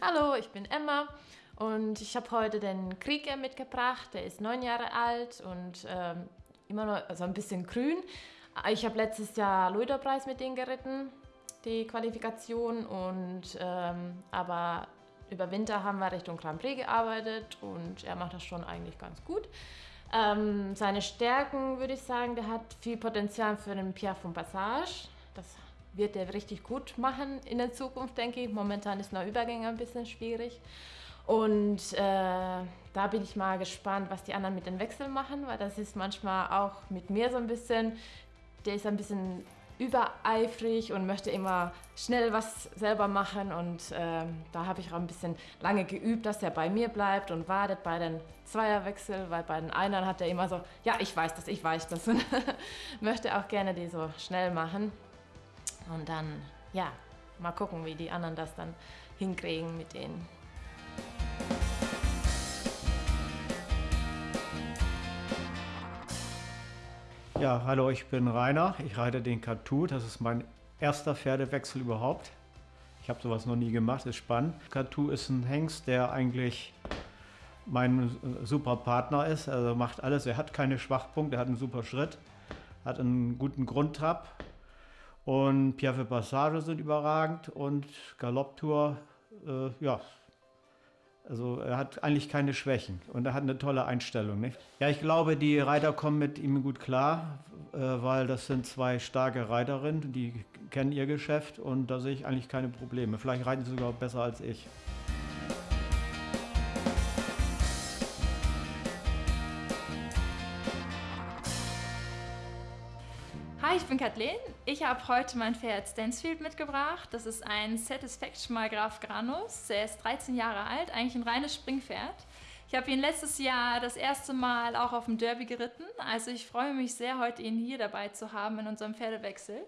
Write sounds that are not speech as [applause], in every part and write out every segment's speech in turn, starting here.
Hallo, ich bin Emma und ich habe heute den Krieger mitgebracht. Der ist neun Jahre alt und ähm, immer noch also ein bisschen grün. Ich habe letztes Jahr Luiderpreis mit ihm geritten, die Qualifikation. Und, ähm, aber über Winter haben wir Richtung Grand Prix gearbeitet und er macht das schon eigentlich ganz gut. Ähm, seine Stärken würde ich sagen, der hat viel Potenzial für den Pierre von Passage. Das wird er richtig gut machen in der Zukunft, denke ich. Momentan ist noch Übergänge ein bisschen schwierig. Und äh, da bin ich mal gespannt, was die anderen mit den Wechseln machen, weil das ist manchmal auch mit mir so ein bisschen, der ist ein bisschen übereifrig und möchte immer schnell was selber machen und äh, da habe ich auch ein bisschen lange geübt, dass er bei mir bleibt und wartet bei den Zweierwechsel, weil bei den Einern hat er immer so, ja, ich weiß das, ich weiß das [laughs] und möchte auch gerne die so schnell machen. Und dann, ja, mal gucken, wie die anderen das dann hinkriegen mit denen. Ja, hallo, ich bin Rainer. Ich reite den Katu. Das ist mein erster Pferdewechsel überhaupt. Ich habe sowas noch nie gemacht, ist spannend. Katu ist ein Hengst, der eigentlich mein super Partner ist. Also macht alles. Er hat keine Schwachpunkte, er hat einen super Schritt, hat einen guten Grundtrab, und Piaffe Passage sind überragend und Galopptour, äh, ja, also er hat eigentlich keine Schwächen und er hat eine tolle Einstellung. Nicht? Ja, ich glaube, die Reiter kommen mit ihm gut klar, äh, weil das sind zwei starke Reiterinnen, die kennen ihr Geschäft und da sehe ich eigentlich keine Probleme. Vielleicht reiten sie sogar besser als ich. Bin Kathleen. Ich habe heute mein Pferd Stansfield mitgebracht. Das ist ein Satisfaction mal Graf Granus. Er ist 13 Jahre alt, eigentlich ein reines Springpferd. Ich habe ihn letztes Jahr das erste Mal auch auf dem Derby geritten. Also ich freue mich sehr, heute ihn hier dabei zu haben in unserem Pferdewechsel.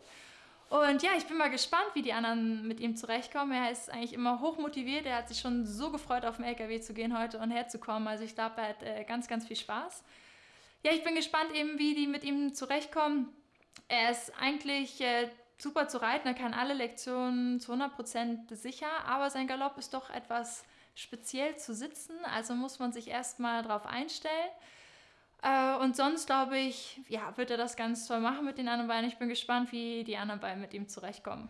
Und ja, ich bin mal gespannt, wie die anderen mit ihm zurechtkommen. Er ist eigentlich immer hoch motiviert. Er hat sich schon so gefreut, auf dem LKW zu gehen heute und herzukommen. Also ich glaube, er hat äh, ganz, ganz viel Spaß. Ja, ich bin gespannt eben, wie die mit ihm zurechtkommen. Er ist eigentlich äh, super zu reiten, er kann alle Lektionen zu 100% sicher, aber sein Galopp ist doch etwas speziell zu sitzen, also muss man sich erstmal darauf einstellen. Äh, und sonst glaube ich, ja, wird er das ganz toll machen mit den anderen Beinen. Ich bin gespannt, wie die anderen Beine mit ihm zurechtkommen.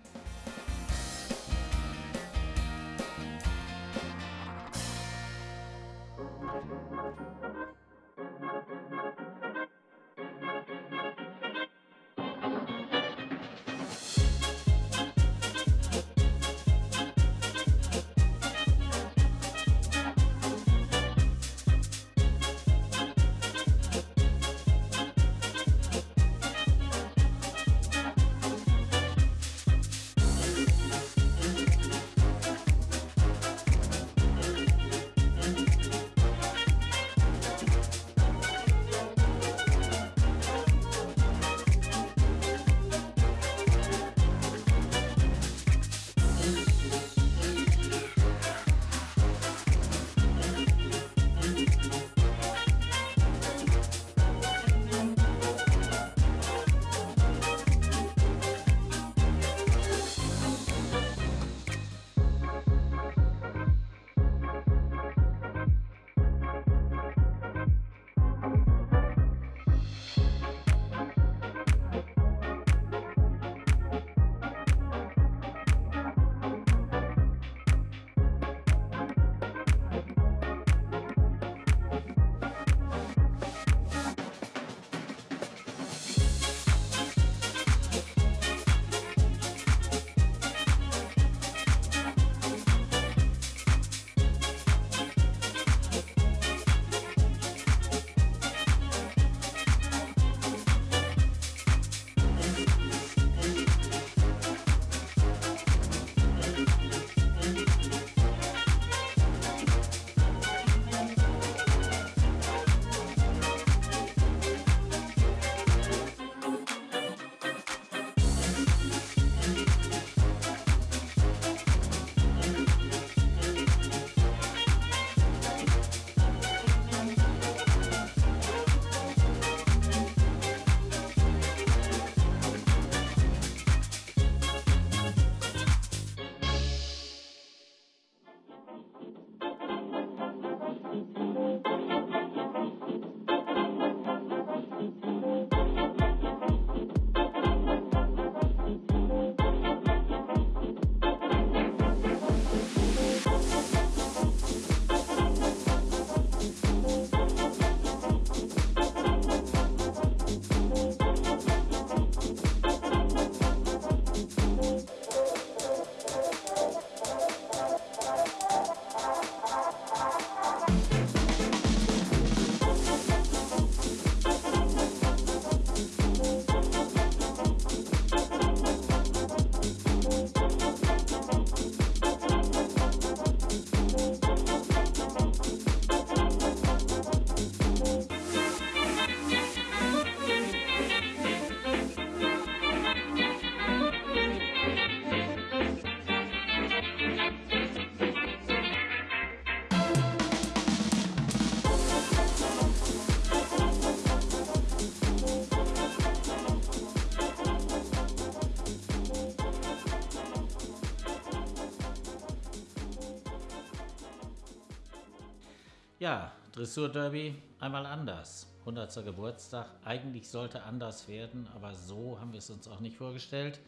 Ja, Dressur-Derby einmal anders. 100. Geburtstag. Eigentlich sollte anders werden, aber so haben wir es uns auch nicht vorgestellt.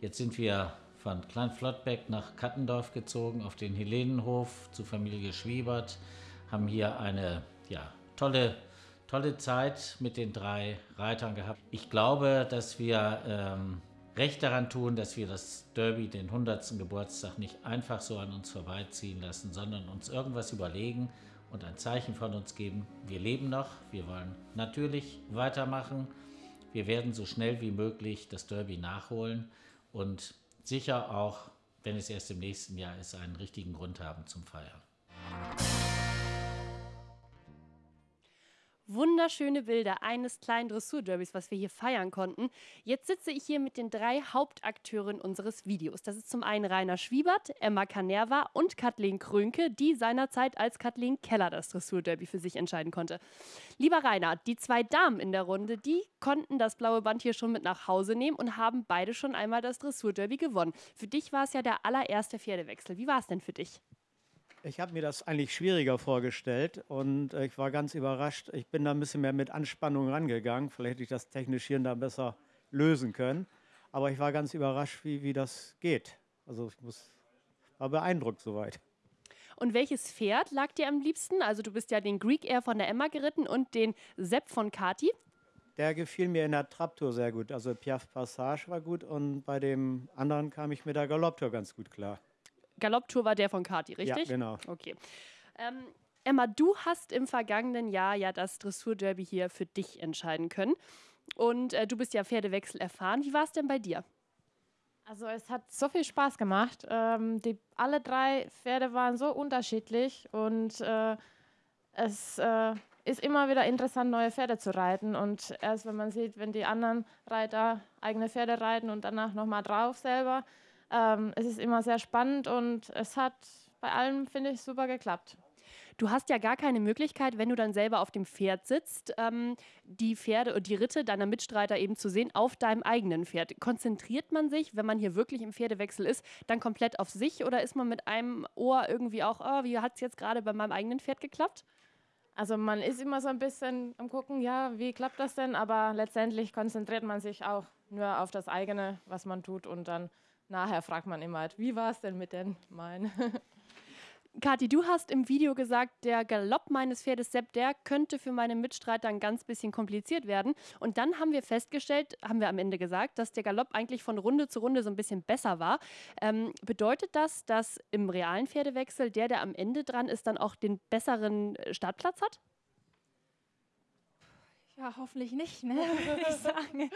Jetzt sind wir von Kleinflottbeck nach Kattendorf gezogen, auf den Helenenhof zu Familie Schwiebert, haben hier eine ja, tolle, tolle Zeit mit den drei Reitern gehabt. Ich glaube, dass wir ähm, recht daran tun, dass wir das Derby, den 100. Geburtstag, nicht einfach so an uns vorbeiziehen lassen, sondern uns irgendwas überlegen und ein Zeichen von uns geben. Wir leben noch, wir wollen natürlich weitermachen. Wir werden so schnell wie möglich das Derby nachholen und sicher auch, wenn es erst im nächsten Jahr ist, einen richtigen Grund haben zum Feiern. Wunderschöne Bilder eines kleinen Dressurderbys, was wir hier feiern konnten. Jetzt sitze ich hier mit den drei Hauptakteuren unseres Videos. Das ist zum einen Rainer Schwiebert, Emma Canerva und Kathleen Krönke, die seinerzeit als Kathleen Keller das Dressurderby für sich entscheiden konnte. Lieber Rainer, die zwei Damen in der Runde, die konnten das blaue Band hier schon mit nach Hause nehmen und haben beide schon einmal das Dressurderby gewonnen. Für dich war es ja der allererste Pferdewechsel. Wie war es denn für dich? Ich habe mir das eigentlich schwieriger vorgestellt und äh, ich war ganz überrascht. Ich bin da ein bisschen mehr mit Anspannung rangegangen. Vielleicht hätte ich das technisch hier da besser lösen können. Aber ich war ganz überrascht, wie, wie das geht. Also ich muss, war beeindruckt soweit. Und welches Pferd lag dir am liebsten? Also du bist ja den Greek Air von der Emma geritten und den Sepp von Kati. Der gefiel mir in der Traptour sehr gut. Also Piaf Passage war gut und bei dem anderen kam ich mit der Galopptour ganz gut klar. Galopptour war der von Kati, richtig? Ja, genau. Okay. Ähm, Emma, du hast im vergangenen Jahr ja das Dressurderby hier für dich entscheiden können. Und äh, du bist ja Pferdewechsel erfahren. Wie war es denn bei dir? Also es hat so viel Spaß gemacht. Ähm, die, alle drei Pferde waren so unterschiedlich und äh, es äh, ist immer wieder interessant, neue Pferde zu reiten. Und erst wenn man sieht, wenn die anderen Reiter eigene Pferde reiten und danach nochmal drauf selber, ähm, es ist immer sehr spannend und es hat bei allem, finde ich, super geklappt. Du hast ja gar keine Möglichkeit, wenn du dann selber auf dem Pferd sitzt, ähm, die Pferde und die Ritte deiner Mitstreiter eben zu sehen auf deinem eigenen Pferd. Konzentriert man sich, wenn man hier wirklich im Pferdewechsel ist, dann komplett auf sich oder ist man mit einem Ohr irgendwie auch, oh, wie hat es jetzt gerade bei meinem eigenen Pferd geklappt? Also man ist immer so ein bisschen am gucken, ja, wie klappt das denn? Aber letztendlich konzentriert man sich auch nur auf das eigene, was man tut und dann nachher fragt man immer, halt, wie war es denn mit den meinen? [laughs] Kathi, du hast im Video gesagt, der Galopp meines Pferdes Sepp, der könnte für meine Mitstreiter ein ganz bisschen kompliziert werden. Und dann haben wir festgestellt, haben wir am Ende gesagt, dass der Galopp eigentlich von Runde zu Runde so ein bisschen besser war. Ähm, bedeutet das, dass im realen Pferdewechsel der, der am Ende dran ist, dann auch den besseren Startplatz hat? Ja, hoffentlich nicht, ne? [laughs] würde ich sagen.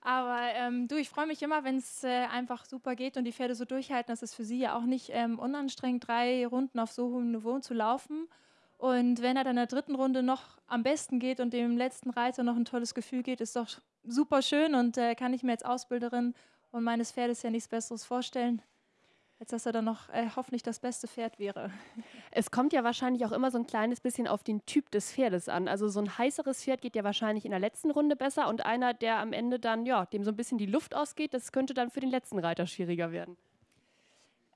Aber ähm, du, ich freue mich immer, wenn es äh, einfach super geht und die Pferde so durchhalten. Das ist für sie ja auch nicht ähm, unanstrengend, drei Runden auf so hohem Niveau zu laufen. Und wenn er dann in der dritten Runde noch am besten geht und dem letzten Reiter noch ein tolles Gefühl geht, ist doch super schön und äh, kann ich mir als Ausbilderin und meines Pferdes ja nichts Besseres vorstellen als dass er dann noch äh, hoffentlich das beste Pferd wäre. Es kommt ja wahrscheinlich auch immer so ein kleines bisschen auf den Typ des Pferdes an. Also so ein heißeres Pferd geht ja wahrscheinlich in der letzten Runde besser und einer, der am Ende dann, ja, dem so ein bisschen die Luft ausgeht, das könnte dann für den letzten Reiter schwieriger werden.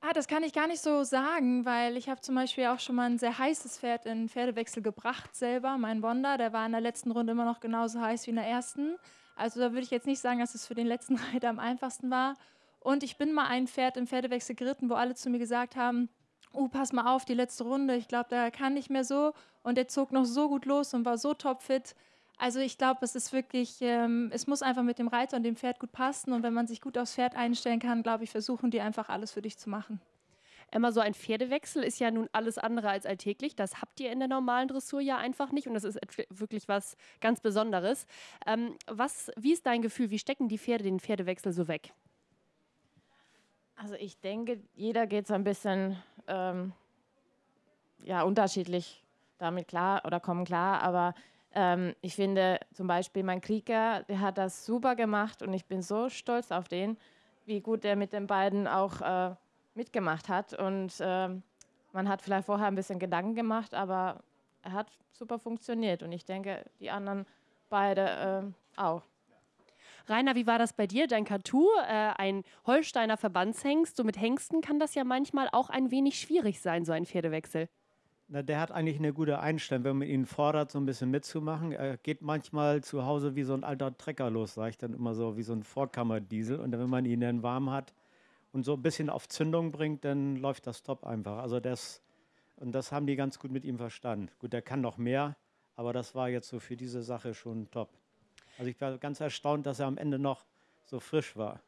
Ah, das kann ich gar nicht so sagen, weil ich habe zum Beispiel auch schon mal ein sehr heißes Pferd in Pferdewechsel gebracht selber, mein Wonder. Der war in der letzten Runde immer noch genauso heiß wie in der ersten. Also da würde ich jetzt nicht sagen, dass es für den letzten [laughs] Reiter am einfachsten war. Und ich bin mal ein Pferd im Pferdewechsel geritten, wo alle zu mir gesagt haben, oh, pass mal auf, die letzte Runde, ich glaube, der kann nicht mehr so. Und der zog noch so gut los und war so topfit. Also ich glaube, es ist wirklich, ähm, es muss einfach mit dem Reiter und dem Pferd gut passen. Und wenn man sich gut aufs Pferd einstellen kann, glaube ich, versuchen die einfach alles für dich zu machen. Emma, so ein Pferdewechsel ist ja nun alles andere als alltäglich. Das habt ihr in der normalen Dressur ja einfach nicht und das ist wirklich was ganz Besonderes. Ähm, was, wie ist dein Gefühl? Wie stecken die Pferde den Pferdewechsel so weg? Also ich denke, jeder geht so ein bisschen ähm, ja, unterschiedlich damit klar oder kommen klar, aber ähm, ich finde zum Beispiel mein Krieger, der hat das super gemacht und ich bin so stolz auf den, wie gut er mit den beiden auch äh, mitgemacht hat und äh, man hat vielleicht vorher ein bisschen Gedanken gemacht, aber er hat super funktioniert und ich denke, die anderen beide äh, auch. Rainer, wie war das bei dir? Dein Katu, äh, ein Holsteiner Verbandshengst. So mit Hengsten kann das ja manchmal auch ein wenig schwierig sein, so ein Pferdewechsel. Na, der hat eigentlich eine gute Einstellung, wenn man ihn fordert, so ein bisschen mitzumachen. Er geht manchmal zu Hause wie so ein alter Trecker los, sage ich dann immer so, wie so ein Vorkammerdiesel. Und wenn man ihn dann warm hat und so ein bisschen auf Zündung bringt, dann läuft das top einfach. Also das, und das haben die ganz gut mit ihm verstanden. Gut, der kann noch mehr, aber das war jetzt so für diese Sache schon top. Also ich war ganz erstaunt, dass er am Ende noch so frisch war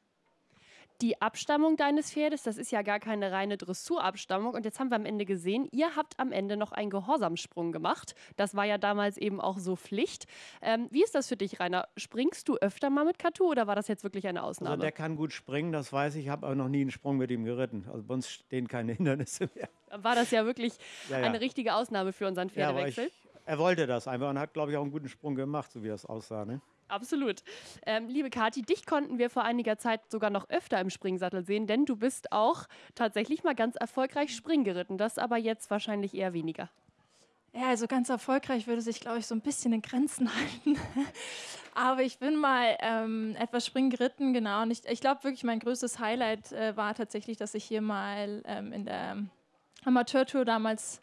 die Abstammung deines Pferdes, das ist ja gar keine reine Dressurabstammung. Und jetzt haben wir am Ende gesehen, ihr habt am Ende noch einen Gehorsamsprung gemacht. Das war ja damals eben auch so Pflicht. Ähm, wie ist das für dich, Rainer? Springst du öfter mal mit Katu oder war das jetzt wirklich eine Ausnahme? Also der kann gut springen, das weiß ich. Ich habe aber noch nie einen Sprung mit ihm geritten. Also bei uns stehen keine Hindernisse mehr. War das ja wirklich ja, ja. eine richtige Ausnahme für unseren Pferdewechsel? Ja, er wollte das einfach und hat, glaube ich, auch einen guten Sprung gemacht, so wie das aussah. Ne? Absolut. Ähm, liebe Kathi, dich konnten wir vor einiger Zeit sogar noch öfter im Springsattel sehen, denn du bist auch tatsächlich mal ganz erfolgreich Spring geritten. Das aber jetzt wahrscheinlich eher weniger. Ja, also ganz erfolgreich würde sich, glaube ich, so ein bisschen in Grenzen [laughs] halten. Aber ich bin mal ähm, etwas Spring geritten, genau. Und ich, ich glaube wirklich, mein größtes Highlight äh, war tatsächlich, dass ich hier mal ähm, in der Amateurtour damals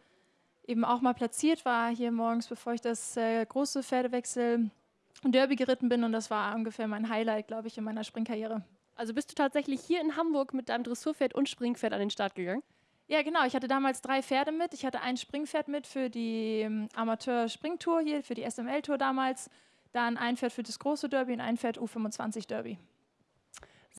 eben auch mal platziert war, hier morgens, bevor ich das äh, große Pferdewechsel Derby geritten bin und das war ungefähr mein Highlight, glaube ich, in meiner Springkarriere. Also bist du tatsächlich hier in Hamburg mit deinem Dressurpferd und Springpferd an den Start gegangen? Ja, genau. Ich hatte damals drei Pferde mit. Ich hatte ein Springpferd mit für die ähm, Amateur-Springtour hier, für die SML-Tour damals. Dann ein Pferd für das große Derby und ein Pferd U25 Derby.